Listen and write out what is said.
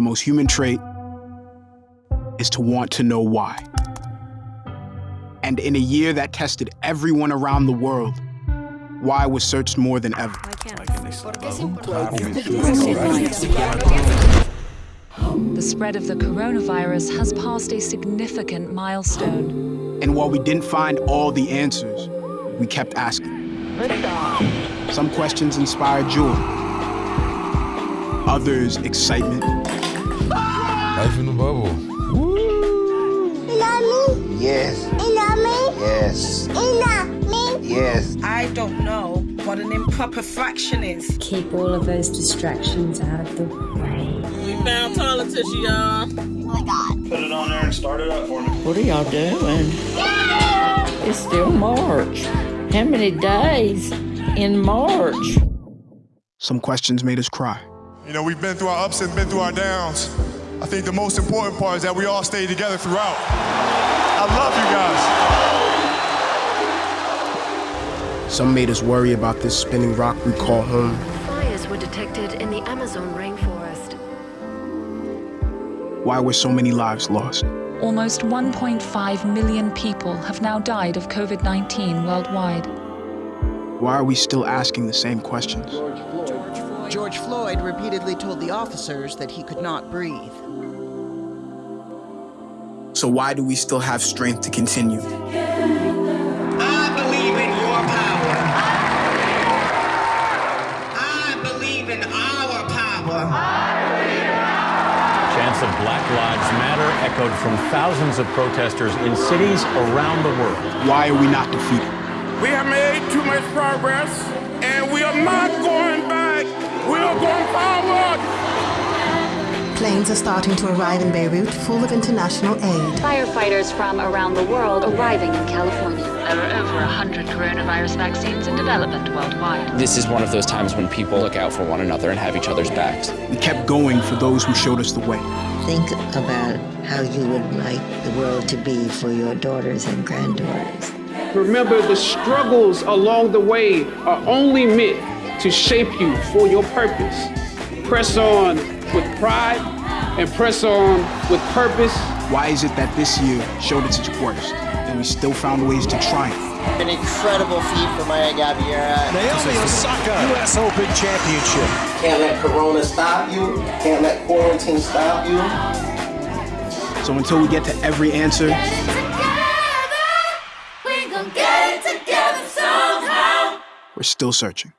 most human trait is to want to know why. And in a year that tested everyone around the world, why was searched more than ever. Um, the spread of the coronavirus has passed a significant milestone. And while we didn't find all the answers, we kept asking. Some questions inspired joy, others excitement. Life in the bubble. Yes. Yes. Yes. I don't know what an improper fraction is. Keep all of those distractions out of the way. We found toilet tissue, y'all. Oh my god. Put it on there and start it up for me. What are y'all doing? It's still March. How many days in March? Some questions made us cry. You know, we've been through our ups and been through our downs. I think the most important part is that we all stayed together throughout. I love you guys. Some made us worry about this spinning rock we call home. Fires were detected in the Amazon rainforest. Why were so many lives lost? Almost 1.5 million people have now died of COVID 19 worldwide. Why are we still asking the same questions? George Floyd repeatedly told the officers that he could not breathe. So why do we still have strength to continue? I believe in your power. I believe in our power. Chants of Black Lives Matter echoed from thousands of protesters in cities around the world. Why are we not defeated? We have made too much progress, and we are not Planes are starting to arrive in Beirut full of international aid. Firefighters from around the world arriving in California. There are over 100 coronavirus vaccines in development worldwide. This is one of those times when people look out for one another and have each other's backs. We kept going for those who showed us the way. Think about how you would like the world to be for your daughters and granddaughters. Remember, the struggles along the way are only meant to shape you for your purpose. Press on with pride and press on with purpose. Why is it that this year showed its worst and we still found ways to triumph? An incredible feat for Maya Gabeira. Naomi Osaka, U.S. Open Championship. Can't let Corona stop you. Can't let quarantine stop you. So until we get to every answer, we're still searching.